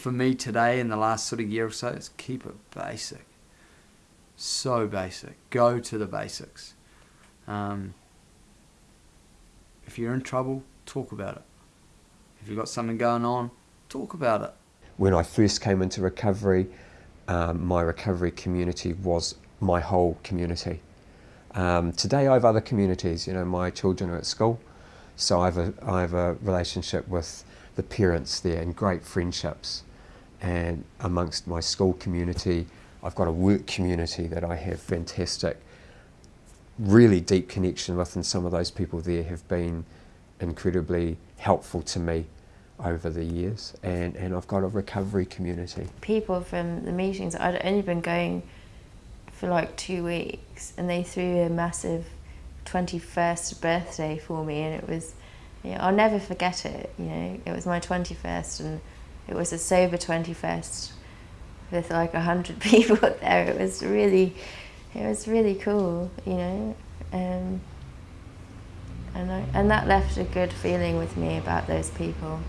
for me today in the last sort of year or so is keep it basic. So basic. Go to the basics. Um, if you're in trouble, talk about it. If you've got something going on, talk about it. When I first came into recovery, um, my recovery community was my whole community. Um, today I have other communities, you know, my children are at school, so I have a, I have a relationship with the parents there and great friendships. And amongst my school community, I've got a work community that I have fantastic, really deep connection with and some of those people there have been incredibly helpful to me over the years and, and I've got a recovery community. People from the meetings, I'd only been going for like two weeks and they threw a massive 21st birthday for me and it was, you know, I'll never forget it, you know, it was my 21st and it was a sober 21st with like a hundred people there. It was really, it was really cool, you know. Um, and, I, and that left a good feeling with me about those people.